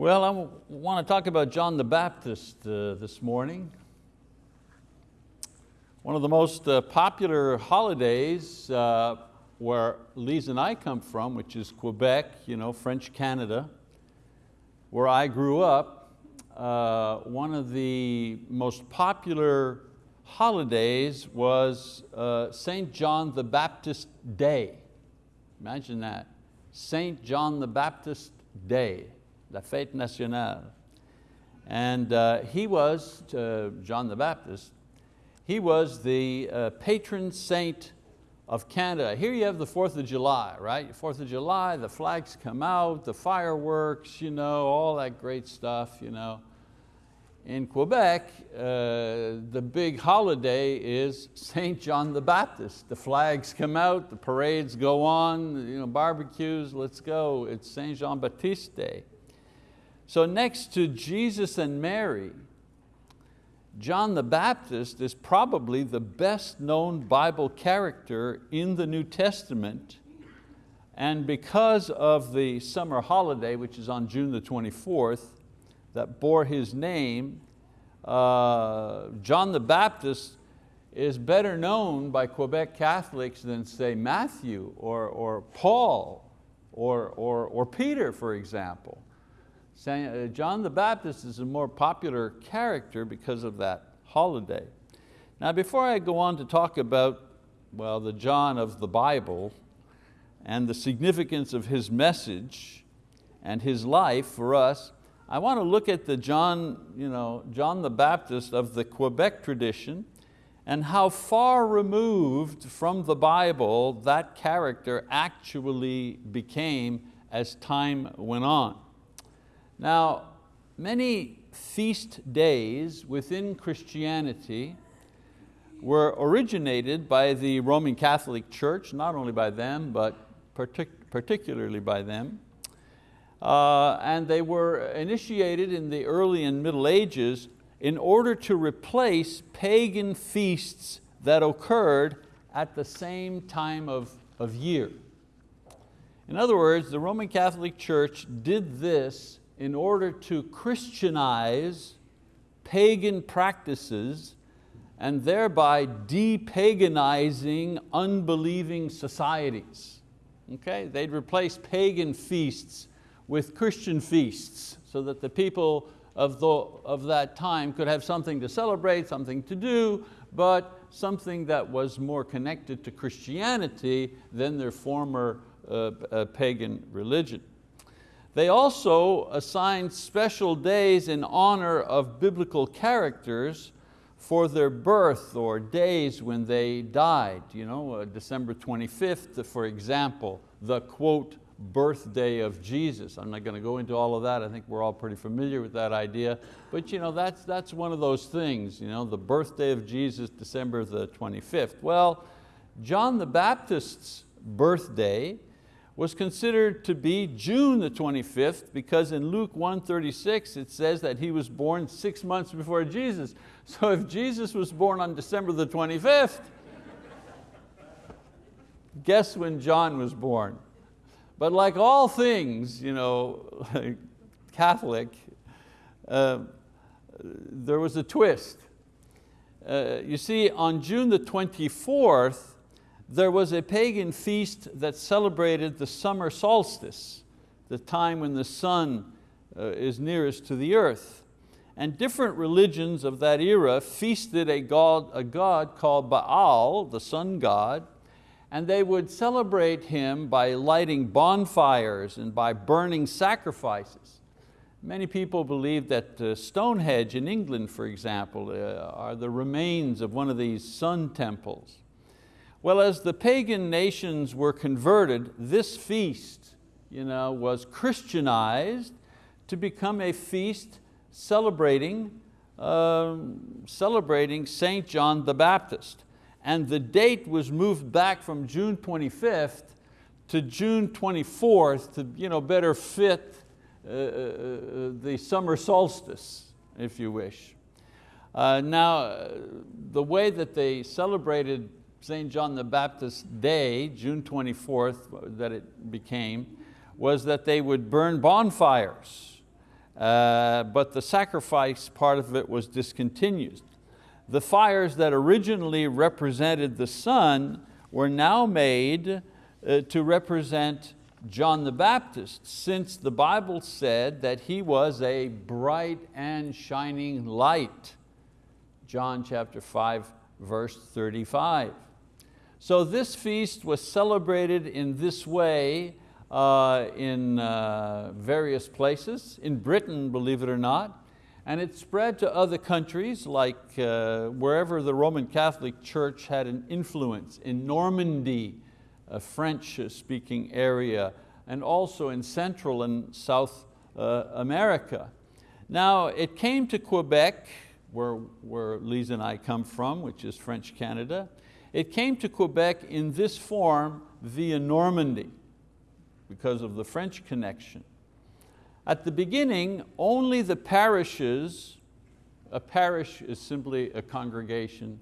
Well, I want to talk about John the Baptist uh, this morning. One of the most uh, popular holidays uh, where Lise and I come from, which is Quebec, you know, French Canada, where I grew up, uh, one of the most popular holidays was uh, St. John the Baptist Day. Imagine that, St. John the Baptist Day la fête nationale. And uh, he was, uh, John the Baptist, he was the uh, patron saint of Canada. Here you have the 4th of July, right? 4th of July, the flags come out, the fireworks, you know, all that great stuff. You know. In Quebec, uh, the big holiday is St. John the Baptist. The flags come out, the parades go on, you know, barbecues, let's go. It's St. Jean Baptiste Day. So next to Jesus and Mary, John the Baptist is probably the best known Bible character in the New Testament and because of the summer holiday, which is on June the 24th, that bore his name, uh, John the Baptist is better known by Quebec Catholics than say Matthew or, or Paul or, or, or Peter, for example. Uh, John the Baptist is a more popular character because of that holiday. Now before I go on to talk about well, the John of the Bible and the significance of his message and his life for us, I want to look at the John, you know, John the Baptist of the Quebec tradition and how far removed from the Bible that character actually became as time went on. Now, many feast days within Christianity were originated by the Roman Catholic Church, not only by them, but partic particularly by them. Uh, and they were initiated in the early and middle ages in order to replace pagan feasts that occurred at the same time of, of year. In other words, the Roman Catholic Church did this in order to Christianize pagan practices and thereby de-paganizing unbelieving societies. Okay? They'd replace pagan feasts with Christian feasts so that the people of, the, of that time could have something to celebrate, something to do, but something that was more connected to Christianity than their former uh, uh, pagan religion. They also assigned special days in honor of biblical characters for their birth or days when they died. You know, uh, December 25th, for example, the quote, birthday of Jesus. I'm not going to go into all of that. I think we're all pretty familiar with that idea. But you know, that's, that's one of those things, you know, the birthday of Jesus, December the 25th. Well, John the Baptist's birthday was considered to be June the 25th because in Luke 1.36 it says that he was born six months before Jesus. So if Jesus was born on December the 25th, guess when John was born? But like all things, you know, Catholic, uh, there was a twist. Uh, you see, on June the 24th, there was a pagan feast that celebrated the summer solstice, the time when the sun uh, is nearest to the earth. And different religions of that era feasted a god, a god called Baal, the sun god, and they would celebrate him by lighting bonfires and by burning sacrifices. Many people believe that uh, Stonehenge in England, for example, uh, are the remains of one of these sun temples. Well, as the pagan nations were converted, this feast you know, was Christianized to become a feast celebrating, uh, celebrating St. John the Baptist. And the date was moved back from June 25th to June 24th to you know, better fit uh, uh, uh, the summer solstice, if you wish. Uh, now, the way that they celebrated St. John the Baptist Day, June 24th, that it became, was that they would burn bonfires uh, but the sacrifice part of it was discontinued. The fires that originally represented the sun were now made uh, to represent John the Baptist, since the Bible said that he was a bright and shining light. John chapter 5, verse 35. So this feast was celebrated in this way uh, in uh, various places, in Britain, believe it or not, and it spread to other countries like uh, wherever the Roman Catholic Church had an influence, in Normandy, a French-speaking area, and also in Central and South uh, America. Now, it came to Quebec, where, where Lisa and I come from, which is French Canada. It came to Quebec in this form via Normandy because of the French connection. At the beginning, only the parishes, a parish is simply a congregation,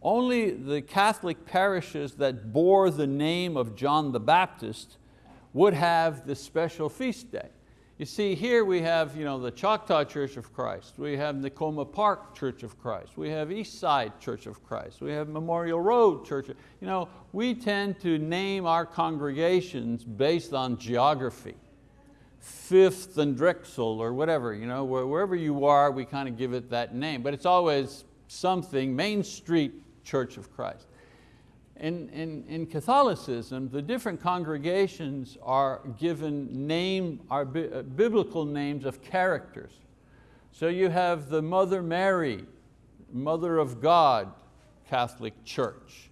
only the Catholic parishes that bore the name of John the Baptist would have this special feast day. You see, here we have you know, the Choctaw Church of Christ, we have Nicoma Park Church of Christ, we have East Side Church of Christ, we have Memorial Road Church. You know, we tend to name our congregations based on geography. Fifth and Drexel or whatever, you know, wherever you are, we kind of give it that name, but it's always something, Main Street Church of Christ. In, in, in, Catholicism, the different congregations are given name, are uh, biblical names of characters. So you have the Mother Mary, Mother of God Catholic Church.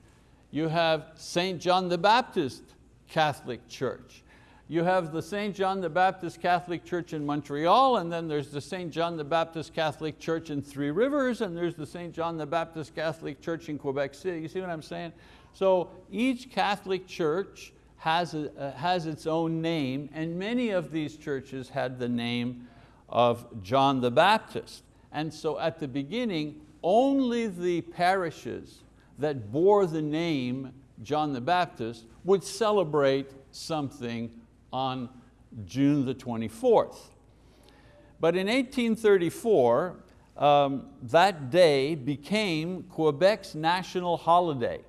You have St. John the Baptist Catholic Church. You have the St. John the Baptist Catholic Church in Montreal, and then there's the St. John the Baptist Catholic Church in Three Rivers, and there's the St. John the Baptist Catholic Church in Quebec City. You see what I'm saying? So each Catholic church has, a, uh, has its own name and many of these churches had the name of John the Baptist. And so at the beginning, only the parishes that bore the name John the Baptist would celebrate something on June the 24th. But in 1834, um, that day became Quebec's national holiday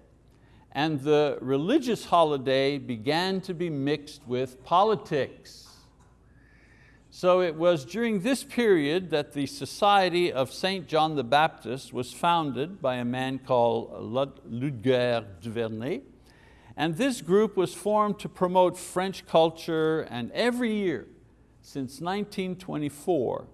and the religious holiday began to be mixed with politics. So it was during this period that the Society of St. John the Baptist was founded by a man called Ludger Duvernay. And this group was formed to promote French culture and every year since 1924,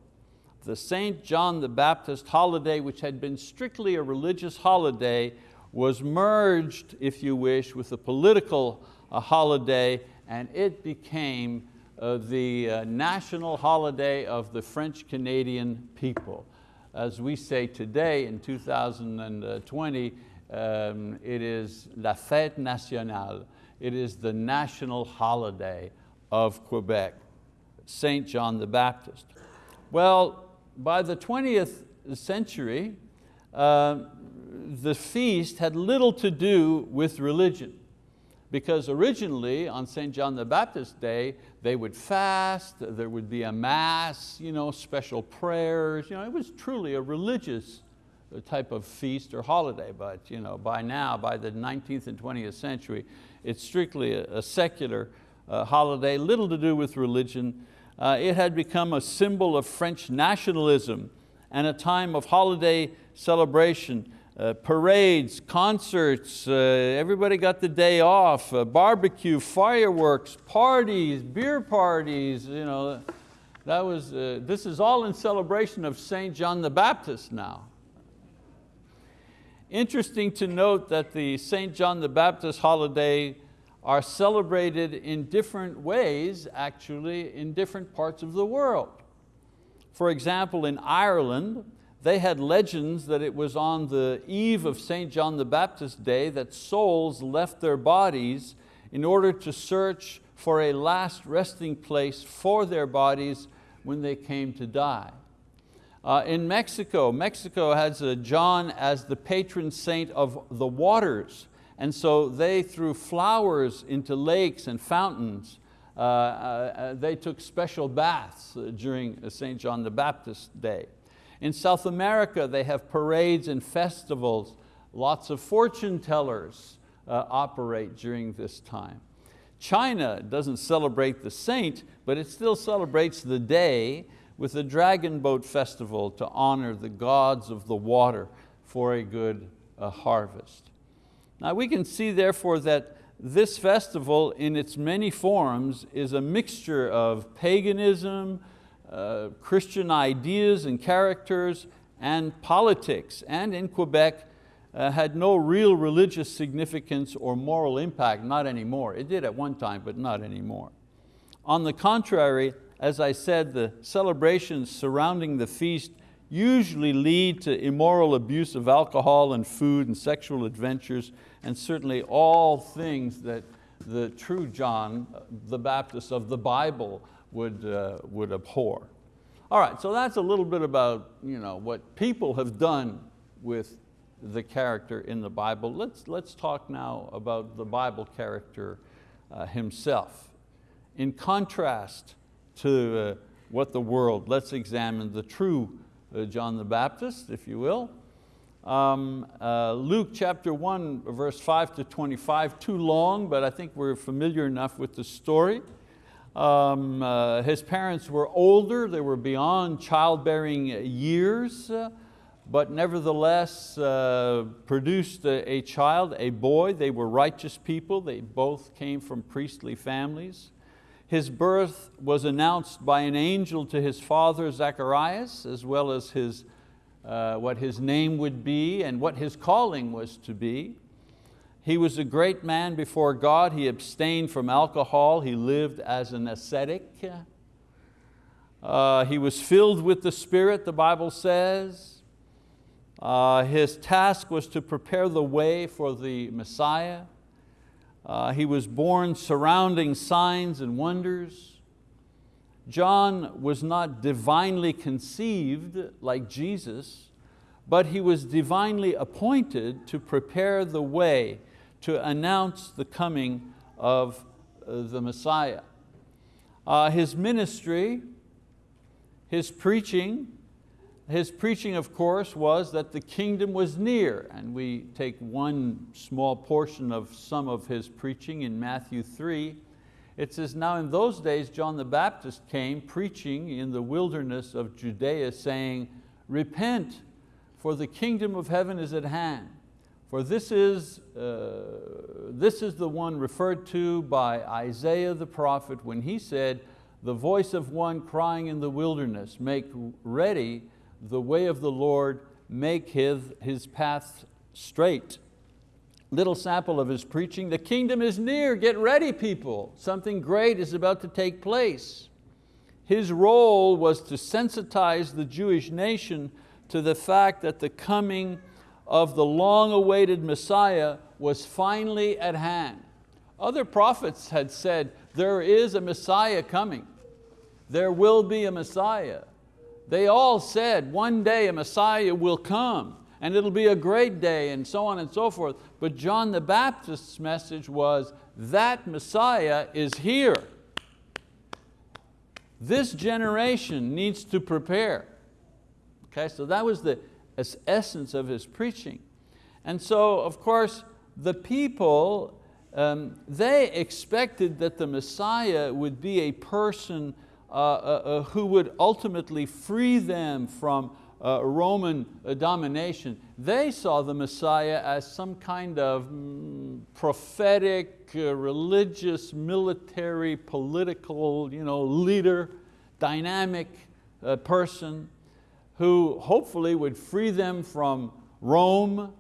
the St. John the Baptist holiday, which had been strictly a religious holiday, was merged, if you wish, with a political uh, holiday and it became uh, the uh, national holiday of the French Canadian people. As we say today in 2020, um, it is la fête nationale. It is the national holiday of Quebec, St. John the Baptist. Well, by the 20th century, uh, the feast had little to do with religion because originally on St. John the Baptist Day, they would fast, there would be a mass, you know, special prayers. You know, it was truly a religious uh, type of feast or holiday, but you know, by now, by the 19th and 20th century, it's strictly a, a secular uh, holiday, little to do with religion. Uh, it had become a symbol of French nationalism and a time of holiday celebration uh, parades, concerts, uh, everybody got the day off, uh, barbecue, fireworks, parties, beer parties, you know, that was, uh, this is all in celebration of St. John the Baptist now. Interesting to note that the St. John the Baptist holiday are celebrated in different ways, actually, in different parts of the world. For example, in Ireland, they had legends that it was on the eve of St. John the Baptist Day that souls left their bodies in order to search for a last resting place for their bodies when they came to die. Uh, in Mexico, Mexico has John as the patron saint of the waters. And so they threw flowers into lakes and fountains uh, uh, they took special baths uh, during St. John the Baptist Day. In South America, they have parades and festivals. Lots of fortune tellers uh, operate during this time. China doesn't celebrate the saint, but it still celebrates the day with the Dragon Boat Festival to honor the gods of the water for a good uh, harvest. Now we can see therefore that this festival in its many forms is a mixture of paganism, uh, Christian ideas and characters, and politics. And in Quebec, uh, had no real religious significance or moral impact, not anymore. It did at one time, but not anymore. On the contrary, as I said, the celebrations surrounding the feast usually lead to immoral abuse of alcohol and food and sexual adventures and certainly all things that the true John the Baptist of the Bible would, uh, would abhor. All right, so that's a little bit about you know, what people have done with the character in the Bible. Let's, let's talk now about the Bible character uh, himself. In contrast to uh, what the world, let's examine the true uh, John the Baptist, if you will. Um, uh, Luke chapter 1, verse 5 to 25, too long, but I think we're familiar enough with the story. Um, uh, his parents were older, they were beyond childbearing years, uh, but nevertheless uh, produced a, a, child, a boy. They were righteous people, they both came from priestly families. His birth was announced by an angel to his father Zacharias, as well as his uh, what his name would be and what his calling was to be. He was a great man before God. He abstained from alcohol. He lived as an ascetic. Uh, he was filled with the Spirit, the Bible says. Uh, his task was to prepare the way for the Messiah. Uh, he was born surrounding signs and wonders. John was not divinely conceived like Jesus, but he was divinely appointed to prepare the way to announce the coming of uh, the Messiah. Uh, his ministry, his preaching, his preaching of course was that the kingdom was near and we take one small portion of some of his preaching in Matthew 3 it says, now in those days John the Baptist came preaching in the wilderness of Judea saying, repent for the kingdom of heaven is at hand. For this is, uh, this is the one referred to by Isaiah the prophet when he said, the voice of one crying in the wilderness, make ready the way of the Lord, make his, his path straight little sample of his preaching. The kingdom is near, get ready people. Something great is about to take place. His role was to sensitize the Jewish nation to the fact that the coming of the long-awaited Messiah was finally at hand. Other prophets had said, there is a Messiah coming. There will be a Messiah. They all said, one day a Messiah will come and it'll be a great day and so on and so forth. But John the Baptist's message was that Messiah is here. This generation needs to prepare. Okay, so that was the essence of his preaching. And so, of course, the people, um, they expected that the Messiah would be a person uh, uh, uh who would ultimately free them from uh, Roman uh, domination, they saw the Messiah as some kind of mm, prophetic, uh, religious, military, political you know, leader, dynamic person who hopefully would free them from Rome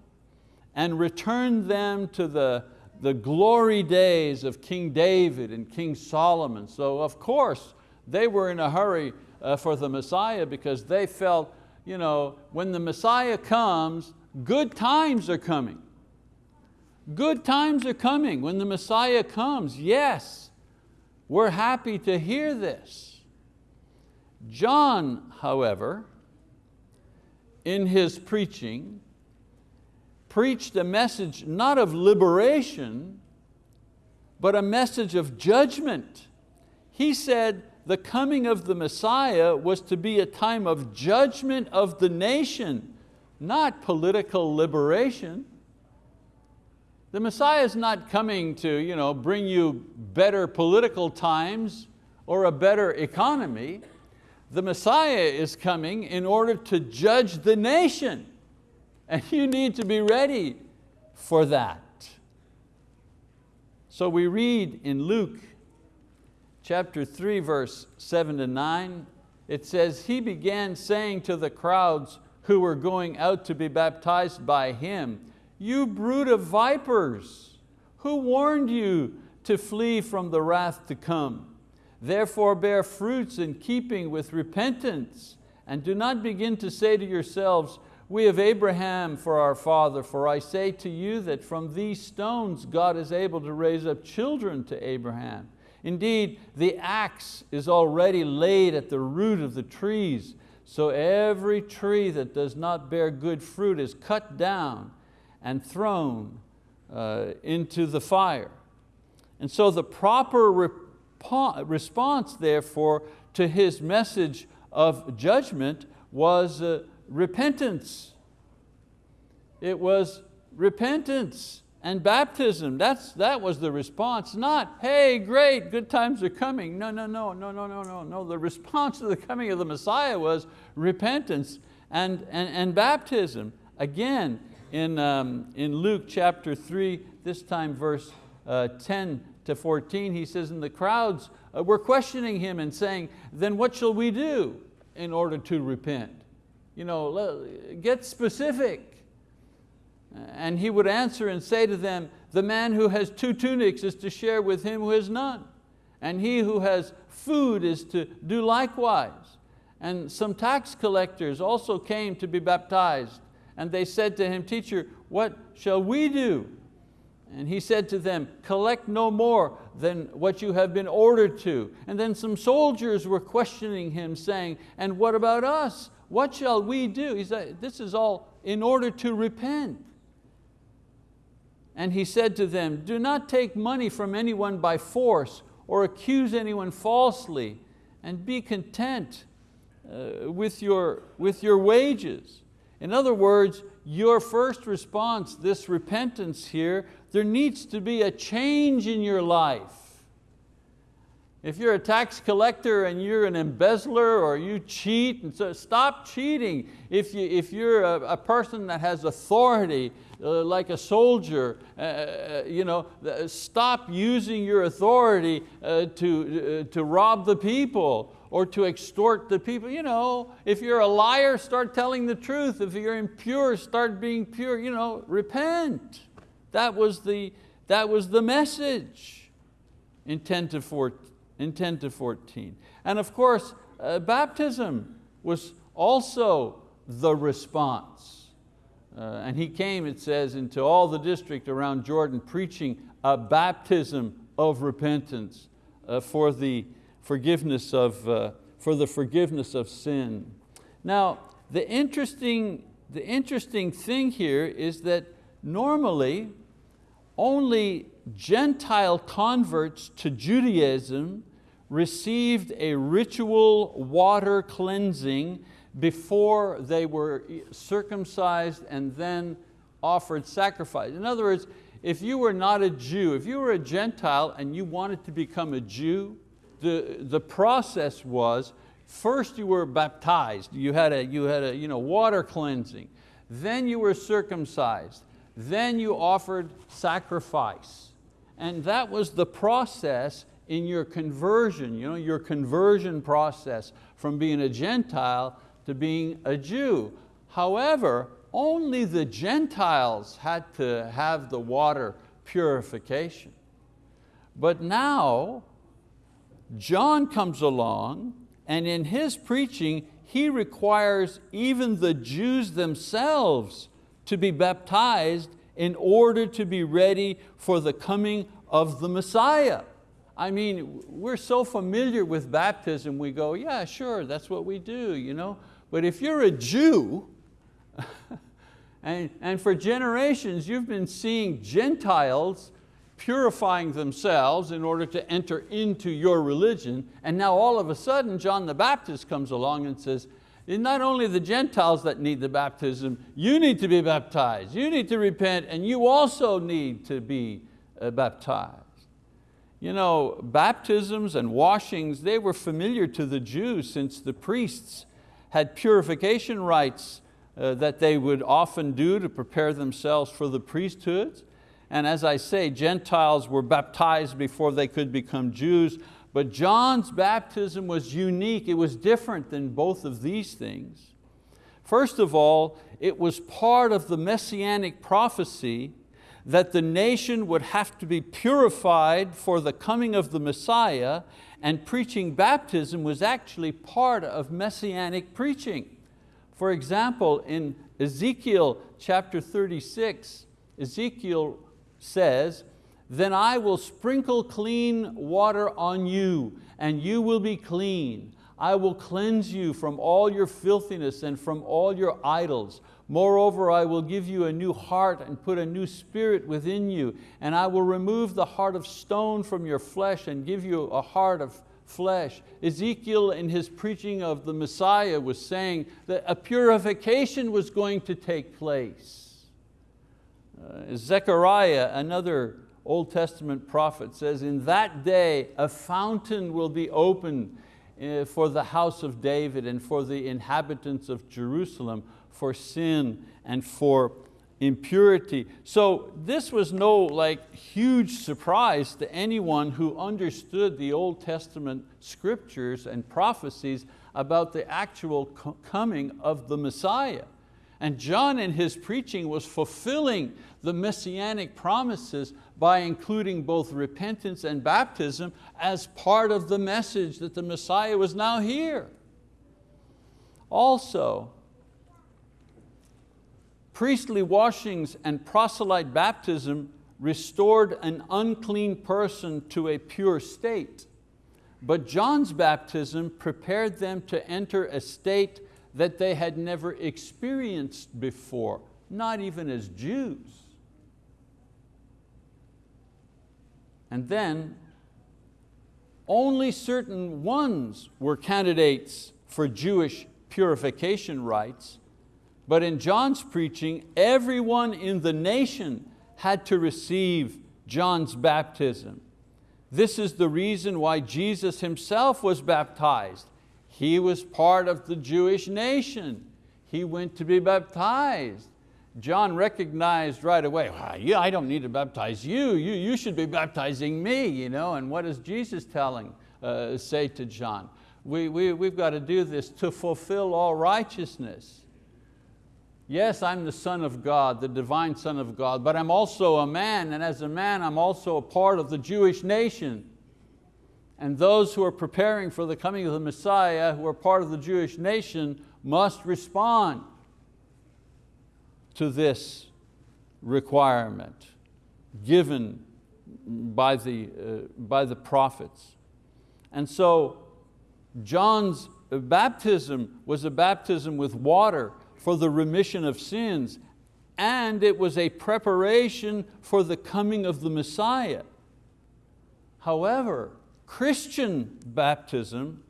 and return them to the, the glory days of King David and King Solomon. So of course, they were in a hurry uh, for the Messiah because they felt you know, when the Messiah comes, good times are coming. Good times are coming when the Messiah comes. Yes, we're happy to hear this. John, however, in his preaching, preached a message not of liberation, but a message of judgment he said the coming of the Messiah was to be a time of judgment of the nation, not political liberation. The Messiah is not coming to you know, bring you better political times or a better economy. The Messiah is coming in order to judge the nation. And you need to be ready for that. So we read in Luke chapter 3, verse 7 to 9, it says, He began saying to the crowds who were going out to be baptized by Him, You brood of vipers, who warned you to flee from the wrath to come? Therefore bear fruits in keeping with repentance, and do not begin to say to yourselves, we have Abraham for our father, for I say to you that from these stones God is able to raise up children to Abraham. Indeed, the axe is already laid at the root of the trees, so every tree that does not bear good fruit is cut down and thrown uh, into the fire. And so the proper response, therefore, to his message of judgment was uh, repentance. It was repentance and baptism. That's, that was the response, not, hey, great, good times are coming. No, no, no, no, no, no, no, no. The response to the coming of the Messiah was repentance and, and, and baptism. Again, in, um, in Luke chapter three, this time verse uh, 10 to 14, he says, and the crowds uh, were questioning him and saying, then what shall we do in order to repent? You know, get specific. And he would answer and say to them, the man who has two tunics is to share with him who has none. And he who has food is to do likewise. And some tax collectors also came to be baptized. And they said to him, teacher, what shall we do? And he said to them, collect no more than what you have been ordered to. And then some soldiers were questioning him saying, and what about us? What shall we do? He said, this is all in order to repent. And he said to them, do not take money from anyone by force or accuse anyone falsely and be content uh, with, your, with your wages. In other words, your first response, this repentance here, there needs to be a change in your life. If you're a tax collector and you're an embezzler or you cheat, and so stop cheating. If, you, if you're a, a person that has authority, uh, like a soldier, uh, uh you know, stop using your authority uh, to, uh, to rob the people or to extort the people. You know, if you're a liar, start telling the truth. If you're impure, start being pure. You know, repent. That was the, that was the message in 10 to 14 in 10 to 14. And of course, uh, baptism was also the response. Uh, and he came, it says, into all the district around Jordan preaching a baptism of repentance uh, for, the forgiveness of, uh, for the forgiveness of sin. Now, the interesting, the interesting thing here is that normally only Gentile converts to Judaism received a ritual water cleansing before they were circumcised and then offered sacrifice. In other words, if you were not a Jew, if you were a Gentile and you wanted to become a Jew, the, the process was, first you were baptized, you had a, you had a you know, water cleansing, then you were circumcised, then you offered sacrifice. And that was the process in your conversion, you know, your conversion process from being a Gentile to being a Jew. However, only the Gentiles had to have the water purification. But now, John comes along and in his preaching, he requires even the Jews themselves to be baptized in order to be ready for the coming of the Messiah. I mean, we're so familiar with baptism, we go, yeah, sure, that's what we do. You know? But if you're a Jew, and, and for generations you've been seeing Gentiles purifying themselves in order to enter into your religion. And now all of a sudden John the Baptist comes along and says, not only the Gentiles that need the baptism, you need to be baptized, you need to repent, and you also need to be uh, baptized. You know, baptisms and washings, they were familiar to the Jews since the priests had purification rites uh, that they would often do to prepare themselves for the priesthoods. And as I say, Gentiles were baptized before they could become Jews, but John's baptism was unique, it was different than both of these things. First of all, it was part of the messianic prophecy that the nation would have to be purified for the coming of the Messiah and preaching baptism was actually part of messianic preaching. For example, in Ezekiel chapter 36, Ezekiel says, then I will sprinkle clean water on you and you will be clean. I will cleanse you from all your filthiness and from all your idols. Moreover, I will give you a new heart and put a new spirit within you, and I will remove the heart of stone from your flesh and give you a heart of flesh. Ezekiel in his preaching of the Messiah was saying that a purification was going to take place. Uh, Zechariah, another Old Testament prophet says, in that day a fountain will be opened uh, for the house of David and for the inhabitants of Jerusalem for sin and for impurity. So this was no like huge surprise to anyone who understood the Old Testament scriptures and prophecies about the actual coming of the Messiah. And John in his preaching was fulfilling the messianic promises by including both repentance and baptism as part of the message that the Messiah was now here. Also, Priestly washings and proselyte baptism restored an unclean person to a pure state. But John's baptism prepared them to enter a state that they had never experienced before, not even as Jews. And then only certain ones were candidates for Jewish purification rites but in John's preaching, everyone in the nation had to receive John's baptism. This is the reason why Jesus himself was baptized. He was part of the Jewish nation. He went to be baptized. John recognized right away, well, yeah, I don't need to baptize you, you, you should be baptizing me. You know? And what is Jesus telling, uh, say to John? We, we, we've got to do this to fulfill all righteousness. Yes, I'm the son of God, the divine son of God, but I'm also a man, and as a man, I'm also a part of the Jewish nation. And those who are preparing for the coming of the Messiah, who are part of the Jewish nation, must respond to this requirement given by the, uh, by the prophets. And so John's baptism was a baptism with water for the remission of sins, and it was a preparation for the coming of the Messiah. However, Christian baptism,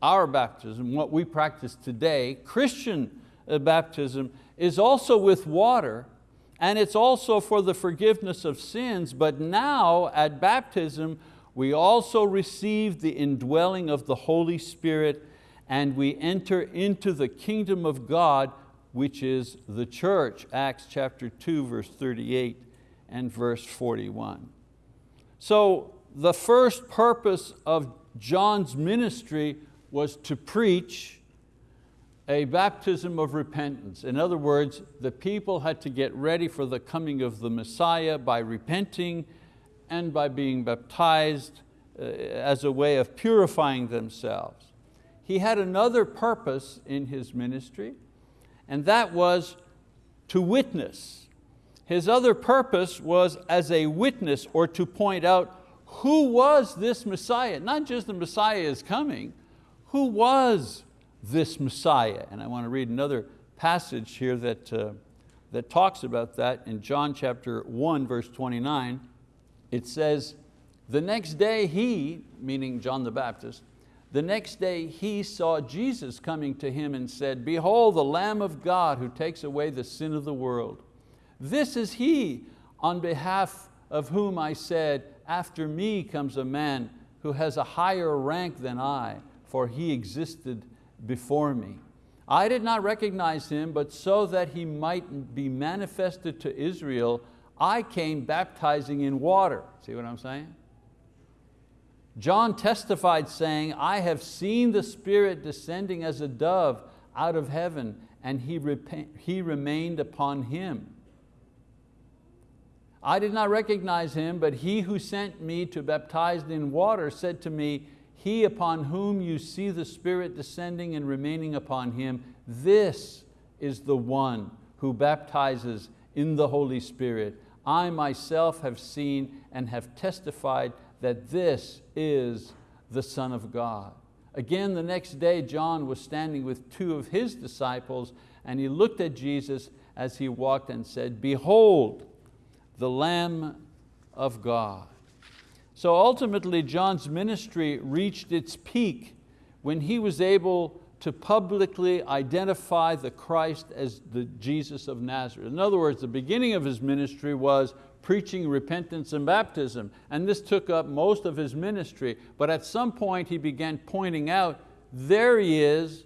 our baptism, what we practice today, Christian uh, baptism is also with water and it's also for the forgiveness of sins, but now at baptism, we also receive the indwelling of the Holy Spirit and we enter into the kingdom of God which is the church, Acts chapter 2, verse 38 and verse 41. So the first purpose of John's ministry was to preach a baptism of repentance. In other words, the people had to get ready for the coming of the Messiah by repenting and by being baptized uh, as a way of purifying themselves. He had another purpose in his ministry, and that was to witness. His other purpose was as a witness or to point out who was this Messiah, not just the Messiah is coming, who was this Messiah? And I want to read another passage here that, uh, that talks about that in John chapter 1 verse 29. it says, the next day he, meaning John the Baptist, the next day he saw Jesus coming to him and said, behold the Lamb of God who takes away the sin of the world. This is he on behalf of whom I said, after me comes a man who has a higher rank than I, for he existed before me. I did not recognize him, but so that he might be manifested to Israel, I came baptizing in water. See what I'm saying? John testified saying, I have seen the Spirit descending as a dove out of heaven, and he, he remained upon him. I did not recognize him, but he who sent me to baptize in water said to me, he upon whom you see the Spirit descending and remaining upon him, this is the one who baptizes in the Holy Spirit. I myself have seen and have testified that this is the Son of God. Again, the next day, John was standing with two of his disciples and he looked at Jesus as he walked and said, behold, the Lamb of God. So ultimately John's ministry reached its peak when he was able to publicly identify the Christ as the Jesus of Nazareth. In other words, the beginning of his ministry was preaching repentance and baptism, and this took up most of his ministry, but at some point he began pointing out, there he is,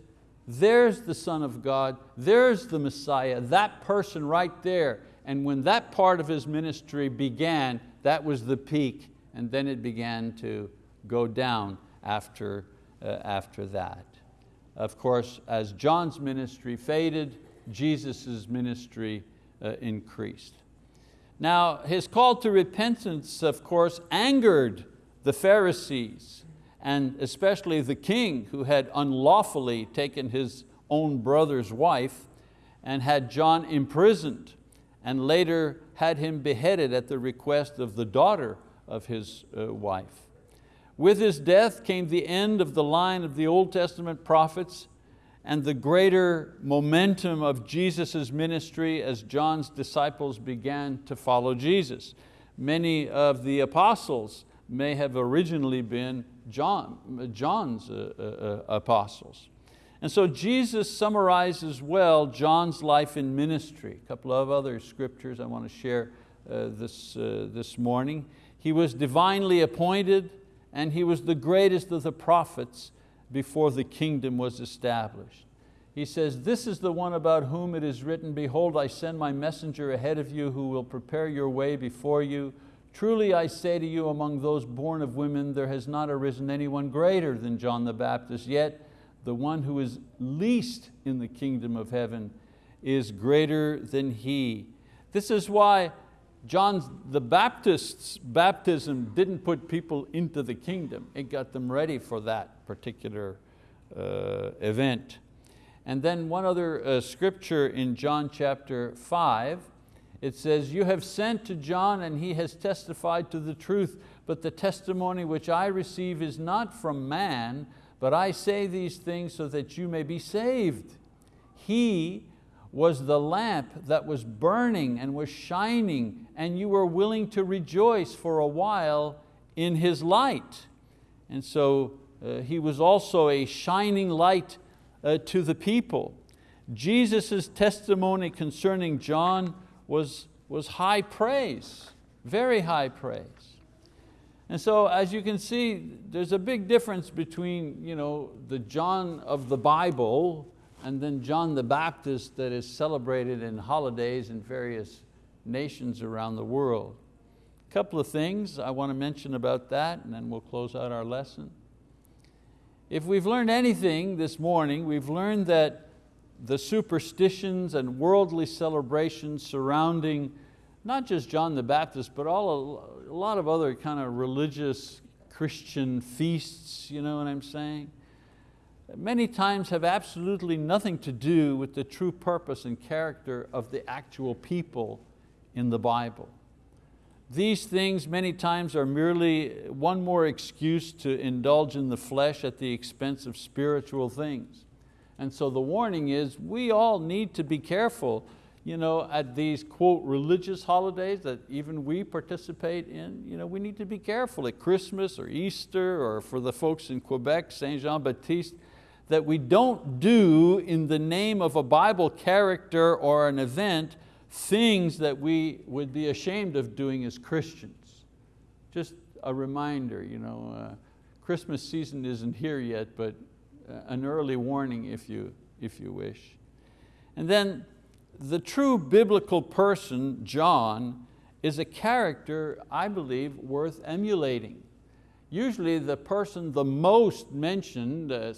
there's the Son of God, there's the Messiah, that person right there. And when that part of his ministry began, that was the peak, and then it began to go down after, uh, after that. Of course, as John's ministry faded, Jesus' ministry uh, increased. Now, his call to repentance, of course, angered the Pharisees and especially the king who had unlawfully taken his own brother's wife and had John imprisoned and later had him beheaded at the request of the daughter of his uh, wife. With his death came the end of the line of the Old Testament prophets and the greater momentum of Jesus' ministry as John's disciples began to follow Jesus. Many of the apostles may have originally been John, John's uh, uh, uh, apostles. And so Jesus summarizes well John's life in ministry. A couple of other scriptures I want to share uh, this, uh, this morning. He was divinely appointed and he was the greatest of the prophets before the kingdom was established. He says, this is the one about whom it is written, behold, I send my messenger ahead of you who will prepare your way before you. Truly I say to you, among those born of women, there has not arisen anyone greater than John the Baptist, yet the one who is least in the kingdom of heaven is greater than he. This is why John the Baptist's baptism didn't put people into the kingdom. It got them ready for that particular uh, event. And then one other uh, scripture in John chapter five, it says, you have sent to John and he has testified to the truth, but the testimony which I receive is not from man, but I say these things so that you may be saved. He was the lamp that was burning and was shining and you were willing to rejoice for a while in His light. And so uh, He was also a shining light uh, to the people. Jesus' testimony concerning John was, was high praise, very high praise. And so as you can see, there's a big difference between you know, the John of the Bible and then John the Baptist that is celebrated in holidays in various nations around the world. A couple of things I want to mention about that and then we'll close out our lesson. If we've learned anything this morning, we've learned that the superstitions and worldly celebrations surrounding not just John the Baptist, but all a, a lot of other kind of religious Christian feasts, you know what I'm saying? many times have absolutely nothing to do with the true purpose and character of the actual people in the Bible. These things many times are merely one more excuse to indulge in the flesh at the expense of spiritual things. And so the warning is we all need to be careful you know, at these quote religious holidays that even we participate in, you know, we need to be careful at Christmas or Easter or for the folks in Quebec, Saint Jean Baptiste, that we don't do in the name of a Bible character or an event things that we would be ashamed of doing as Christians. Just a reminder, you know, uh, Christmas season isn't here yet, but uh, an early warning if you, if you wish. And then the true biblical person, John, is a character, I believe, worth emulating. Usually the person the most mentioned, uh,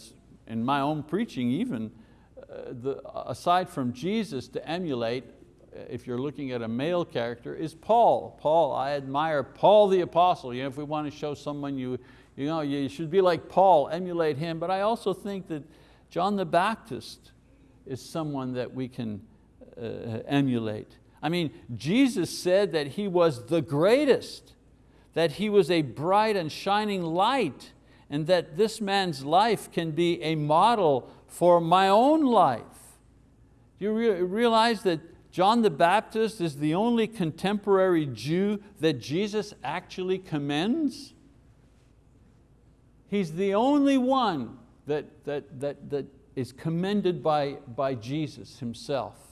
in my own preaching even, uh, the, aside from Jesus to emulate, uh, if you're looking at a male character, is Paul. Paul, I admire Paul the apostle. You know, if we want to show someone you, you, know, you should be like Paul, emulate him. But I also think that John the Baptist is someone that we can Uh, emulate. I mean, Jesus said that He was the greatest, that He was a bright and shining light, and that this man's life can be a model for my own life. Do you re realize that John the Baptist is the only contemporary Jew that Jesus actually commends? He's the only one that, that, that, that is commended by, by Jesus himself.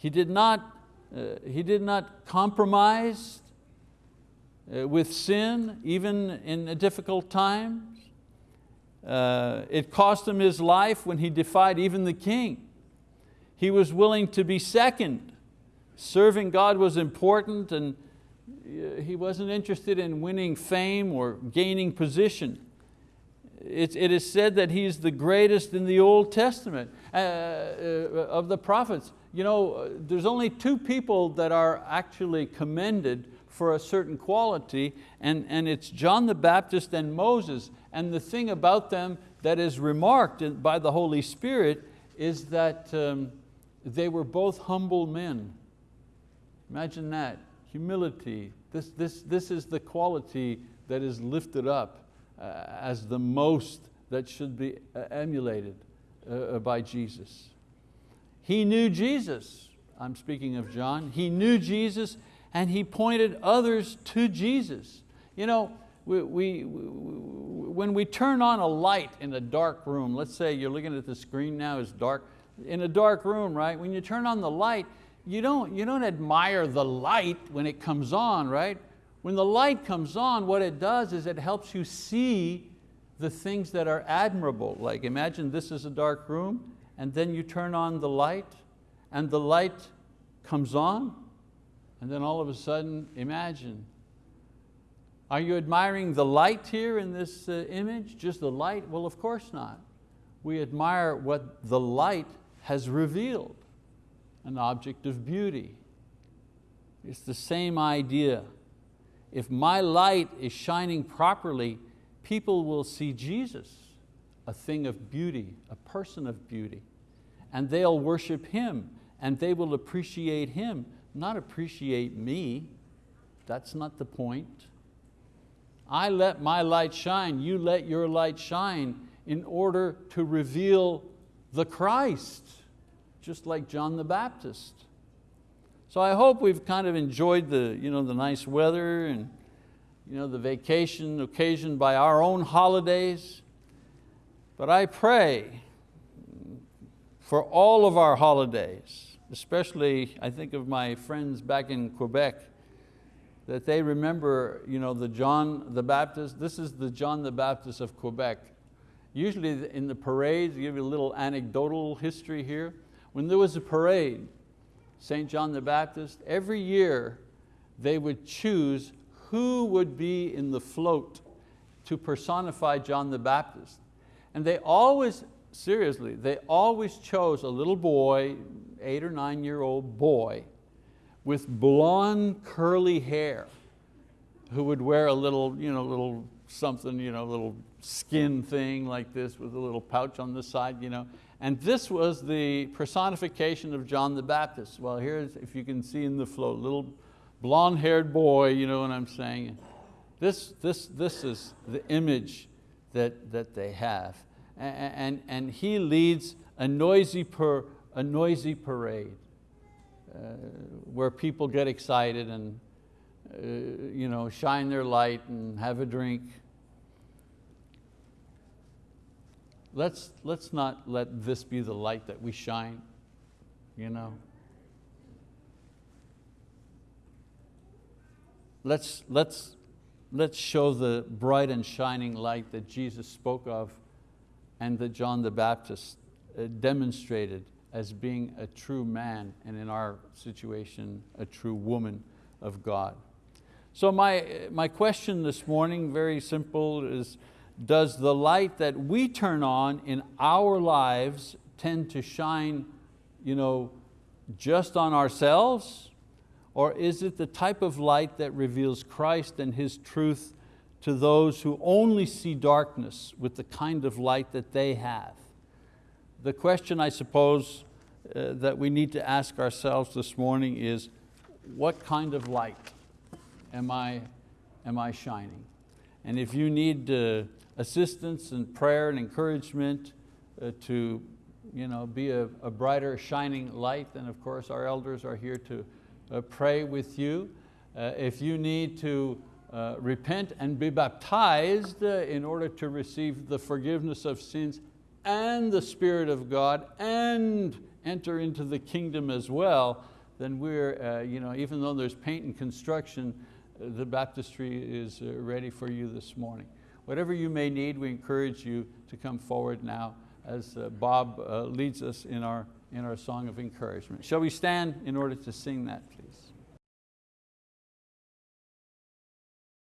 He did not, uh, he did not compromise uh, with sin, even in difficult times. Uh, it cost him his life when he defied even the king. He was willing to be second. Serving God was important and uh, he wasn't interested in winning fame or gaining position. It, it is said that he's the greatest in the Old Testament of the prophets you know, there's only two people that are actually commended for a certain quality, and, and it's John the Baptist and Moses. And the thing about them that is remarked by the Holy Spirit is that um, they were both humble men. Imagine that, humility. This, this, this is the quality that is lifted up uh, as the most that should be uh, emulated uh, by Jesus. He knew Jesus. I'm speaking of John. He knew Jesus and he pointed others to Jesus. You know, we, we, when we turn on a light in a dark room, let's say you're looking at the screen now, it's dark, in a dark room, right? When you turn on the light, you don't, you don't admire the light when it comes on, right? When the light comes on, what it does is it helps you see the things that are admirable. Like imagine this is a dark room and then you turn on the light and the light comes on and then all of a sudden, imagine, are you admiring the light here in this uh, image, just the light? Well, of course not. We admire what the light has revealed, an object of beauty. It's the same idea. If my light is shining properly, people will see Jesus, a thing of beauty, a person of beauty and they'll worship Him and they will appreciate Him, not appreciate me. That's not the point. I let my light shine, you let your light shine in order to reveal the Christ, just like John the Baptist. So I hope we've kind of enjoyed the, you know, the nice weather and you know, the vacation occasioned by our own holidays. But I pray for all of our holidays, especially I think of my friends back in Quebec, that they remember you know, the John the Baptist. This is the John the Baptist of Quebec. Usually in the parades, give you a little anecdotal history here. When there was a parade, St. John the Baptist, every year they would choose who would be in the float to personify John the Baptist. And they always seriously, they always chose a little boy, eight or nine year old boy, with blonde curly hair, who would wear a little, you know, little something, you know, little skin thing like this with a little pouch on the side. You know. And this was the personification of John the Baptist. Well, here's, if you can see in the float, little blonde haired boy, you know what I'm saying? This, this, this is the image that, that they have and, and he leads a noisy per, a noisy parade uh, where people get excited and uh, you know, shine their light and have a drink. Let's, let's not let this be the light that we shine, you know. Let's, let's, let's show the bright and shining light that Jesus spoke of and that John the Baptist uh, demonstrated as being a true man and in our situation, a true woman of God. So my, my question this morning, very simple, is does the light that we turn on in our lives tend to shine you know, just on ourselves? Or is it the type of light that reveals Christ and His truth to those who only see darkness with the kind of light that they have? The question I suppose uh, that we need to ask ourselves this morning is, what kind of light am I, am I shining? And if you need uh, assistance and prayer and encouragement uh, to you know, be a, a, brighter shining light, then of course our elders are here to pray with you. Uh, if you need to uh, repent and be baptized in order to receive the forgiveness of sins and the Spirit of God and enter into the kingdom as well, then we're, uh, you know, even though there's paint and construction, uh, the baptistry is uh, ready for you this morning. Whatever you may need, we encourage you to come forward now as uh, Bob uh, leads us in our, in our song of encouragement. Shall we stand in order to sing that, please?